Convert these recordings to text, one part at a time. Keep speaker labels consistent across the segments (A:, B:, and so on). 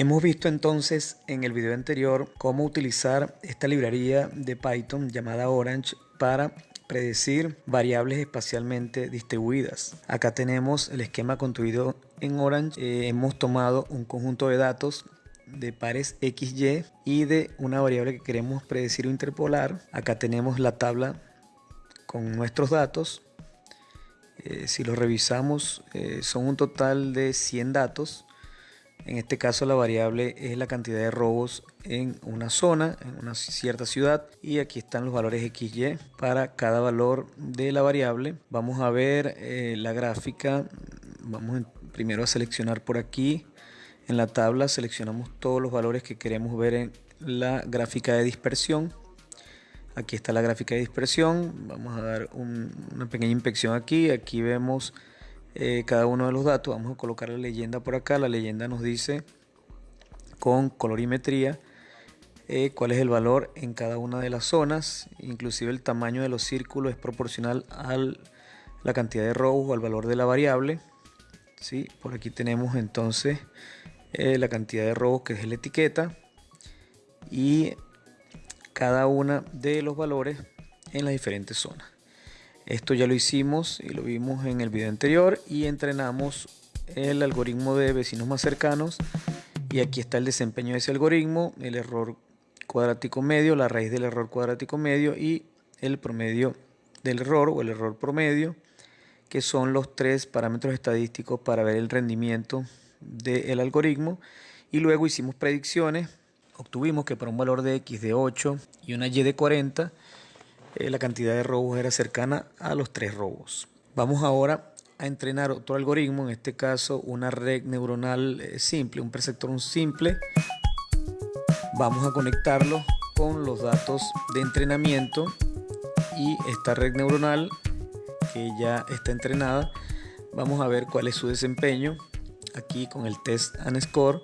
A: Hemos visto entonces en el video anterior cómo utilizar esta librería de Python llamada Orange para predecir variables espacialmente distribuidas. Acá tenemos el esquema construido en Orange. Eh, hemos tomado un conjunto de datos de pares XY y de una variable que queremos predecir o interpolar. Acá tenemos la tabla con nuestros datos. Eh, si lo revisamos, eh, son un total de 100 datos en este caso la variable es la cantidad de robos en una zona, en una cierta ciudad. Y aquí están los valores XY para cada valor de la variable. Vamos a ver eh, la gráfica, vamos primero a seleccionar por aquí. En la tabla, seleccionamos todos los valores que queremos ver en la gráfica de dispersión. Aquí está la gráfica de dispersión, vamos a dar una pequeña inspección aquí, aquí vemos eh, cada uno de los datos. Vamos a colocar la leyenda por acá. La leyenda nos dice con colorimetría eh, cuál es el valor en cada una de las zonas. Inclusive el tamaño de los círculos es proporcional a la cantidad de robos o al valor de la variable. ¿sí? Por aquí tenemos entonces eh, la cantidad de robos que es la etiqueta y cada una de los valores en las diferentes zonas. Esto ya lo hicimos y lo vimos en el video anterior y entrenamos el algoritmo de vecinos más cercanos y aquí está el desempeño de ese algoritmo, el error cuadrático medio, la raíz del error cuadrático medio y el promedio del error o el error promedio que son los tres parámetros estadísticos para ver el rendimiento del algoritmo. Y luego hicimos predicciones obtuvimos que para un valor de x de 8 y una y de 40 eh, la cantidad de robos era cercana a los tres robos. Vamos ahora a entrenar otro algoritmo, en este caso una red neuronal eh, simple, un preceptor simple. Vamos a conectarlo con los datos de entrenamiento y esta red neuronal que ya está entrenada, vamos a ver cuál es su desempeño aquí con el test and score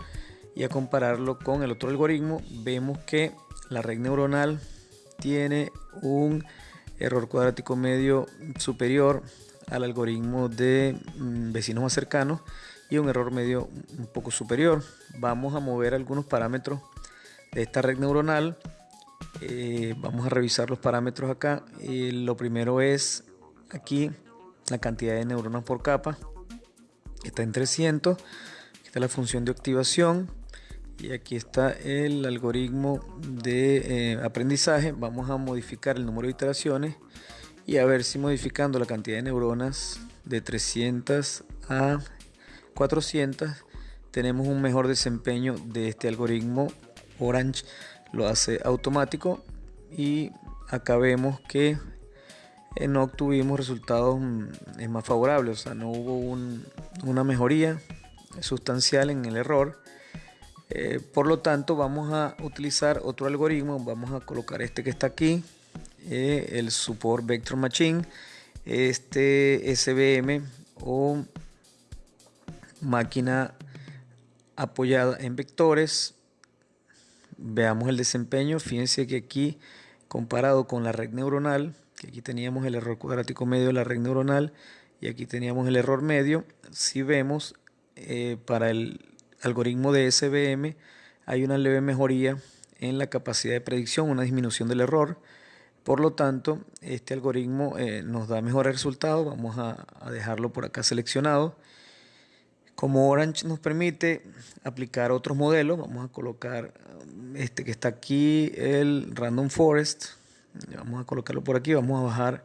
A: y a compararlo con el otro algoritmo vemos que la red neuronal tiene un error cuadrático medio superior al algoritmo de mm, vecinos más cercanos y un error medio un poco superior. Vamos a mover algunos parámetros de esta red neuronal. Eh, vamos a revisar los parámetros acá. lo primero es aquí la cantidad de neuronas por capa. Está en 300. Aquí está la función de activación y aquí está el algoritmo de eh, aprendizaje. Vamos a modificar el número de iteraciones y a ver si modificando la cantidad de neuronas de 300 a 400 tenemos un mejor desempeño de este algoritmo Orange. Lo hace automático y acá vemos que eh, no obtuvimos resultados mm, más favorables o sea no hubo una mejoría sustancial en el error eh, por lo tanto, vamos a utilizar otro algoritmo. Vamos a colocar este que está aquí, eh, el Support Vector Machine, este SVM o máquina apoyada en vectores. Veamos el desempeño. Fíjense que aquí, comparado con la red neuronal, que aquí teníamos el error cuadrático medio de la red neuronal y aquí teníamos el error medio, si vemos eh, para el algoritmo de SVM hay una leve mejoría en la capacidad de predicción, una disminución del error. Por lo tanto, este algoritmo eh, nos da mejores resultados. Vamos a, dejarlo por acá seleccionado. Como Orange nos permite aplicar otros modelos, vamos a colocar um, este que está aquí, el Random Forest. Vamos a colocarlo por aquí, vamos a bajar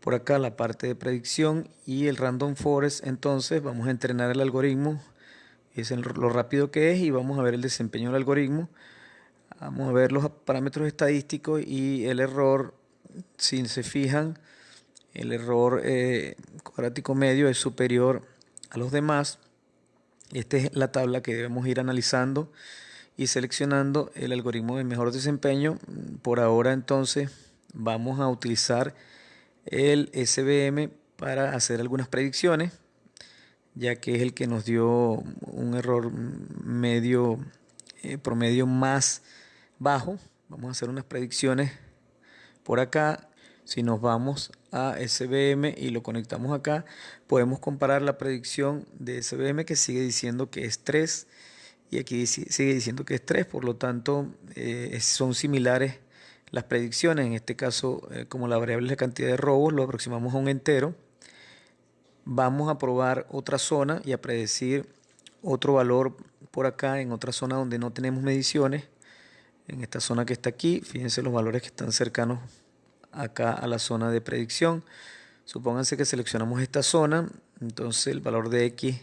A: por acá la parte de predicción y el Random Forest. Entonces vamos a entrenar el algoritmo es lo rápido que es y vamos a ver el desempeño del algoritmo. Vamos a ver los parámetros estadísticos y el error, si se fijan, el error eh, cuadrático medio es superior a los demás. Esta es la tabla que debemos ir analizando y seleccionando el algoritmo de mejor desempeño. Por ahora entonces vamos a utilizar el SVM para hacer algunas predicciones ya que es el que nos dio un error medio eh, promedio más bajo. Vamos a hacer unas predicciones por acá. Si nos vamos a SBM y lo conectamos acá, podemos comparar la predicción de SBM que sigue diciendo que es 3 y aquí sigue diciendo que es 3, por lo tanto eh, son similares las predicciones, en este caso eh, como la variable es la cantidad de robos, lo aproximamos a un entero, vamos a probar otra zona y a predecir otro valor por acá en otra zona donde no tenemos mediciones, en esta zona que está aquí, fíjense los valores que están cercanos acá a la zona de predicción, supónganse que seleccionamos esta zona, entonces el valor de X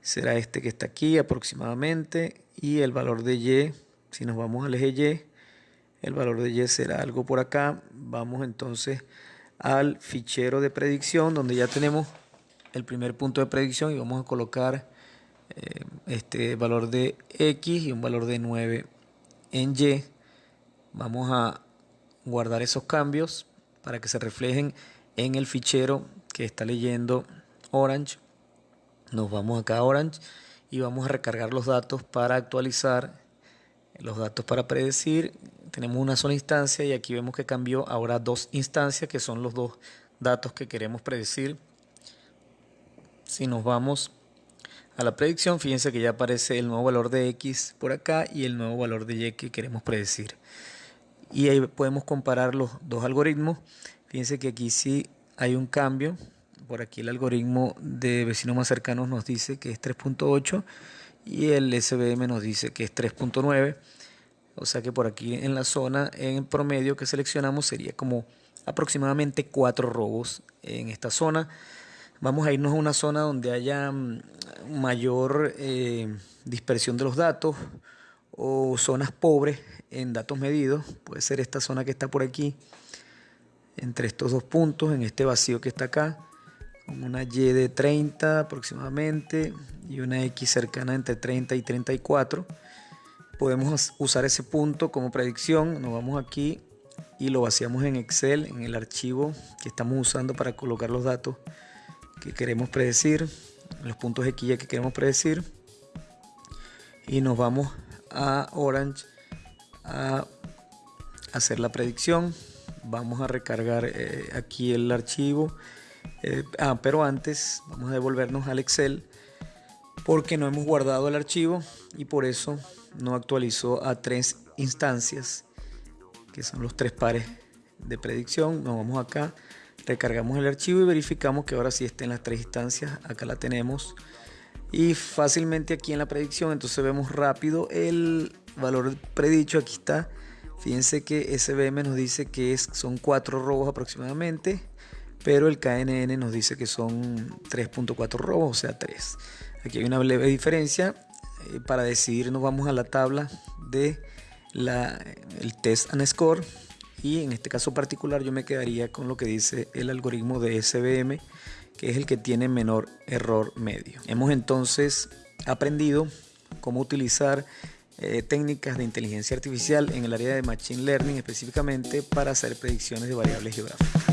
A: será este que está aquí aproximadamente y el valor de Y, si nos vamos al eje Y, el valor de Y será algo por acá. Vamos entonces al fichero de predicción donde ya tenemos el primer punto de predicción y vamos a colocar eh, este valor de X y un valor de 9 en Y. Vamos a guardar esos cambios para que se reflejen en el fichero que está leyendo Orange. Nos vamos acá a Orange y vamos a recargar los datos para actualizar los datos para predecir. Tenemos una sola instancia y aquí vemos que cambió ahora dos instancias que son los dos datos que queremos predecir si nos vamos a la predicción fíjense que ya aparece el nuevo valor de X por acá y el nuevo valor de Y que queremos predecir y ahí podemos comparar los dos algoritmos fíjense que aquí sí hay un cambio por aquí el algoritmo de vecinos más cercanos nos dice que es 3.8 y el SBM nos dice que es 3.9. O sea que por aquí en la zona en promedio que seleccionamos sería como aproximadamente 4 robos en esta zona. Vamos a irnos a una zona donde haya mm, mayor eh, dispersión de los datos o zonas pobres en datos medidos. Puede ser esta zona que está por aquí, entre estos dos puntos, en este vacío que está acá una Y de 30 aproximadamente y una X cercana entre 30 y 34. Podemos usar ese punto como predicción. Nos vamos aquí y lo vaciamos en Excel, en el archivo que estamos usando para colocar los datos que queremos predecir, los puntos X que queremos predecir. Y nos vamos a Orange a hacer la predicción. Vamos a recargar eh, aquí el archivo eh, ah, pero antes vamos a devolvernos al Excel porque no hemos guardado el archivo y por eso no actualizó a tres instancias que son los tres pares de predicción. Nos vamos acá, recargamos el archivo y verificamos que ahora sí está en las tres instancias. Acá la tenemos y fácilmente aquí en la predicción entonces vemos rápido el valor predicho. Aquí está. Fíjense que SBM nos dice que es, son cuatro robos aproximadamente pero el KNN nos dice que son 3.4 robos, o sea 3. Aquí hay una leve diferencia. Eh, para decidir nos vamos a la tabla de el test and score y en este caso particular yo me quedaría con lo que dice el algoritmo de SBM que es el que tiene menor error medio. Hemos entonces aprendido cómo utilizar eh, técnicas de inteligencia artificial en el área de Machine Learning específicamente para hacer predicciones de variables geográficas.